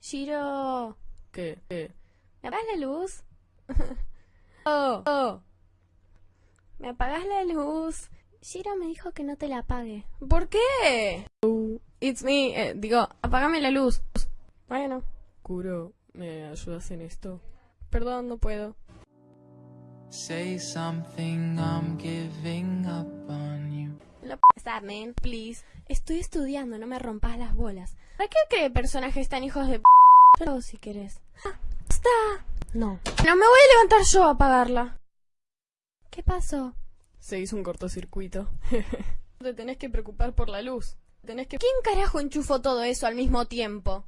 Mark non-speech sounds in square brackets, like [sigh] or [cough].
Shiro, ¿Qué? ¿Qué? ¿me apagas la luz? [laughs] oh, oh. ¿Me apagas la luz? Shiro me dijo que no te la apague. ¿Por qué? It's me. Eh, digo, apágame la luz. Bueno, Kuro, ¿me ayudas en esto? Perdón, no puedo. Say something, I'm giving. Man, please. Estoy estudiando, no me rompas las bolas. ¿Para qué cree personajes tan hijos de p***? Yo si querés. Ah, está. No. No me voy a levantar yo a apagarla. ¿Qué pasó? Se hizo un cortocircuito. [laughs] Te tenés que preocupar por la luz. Tenés que... ¿Quién carajo enchufó todo eso al mismo tiempo?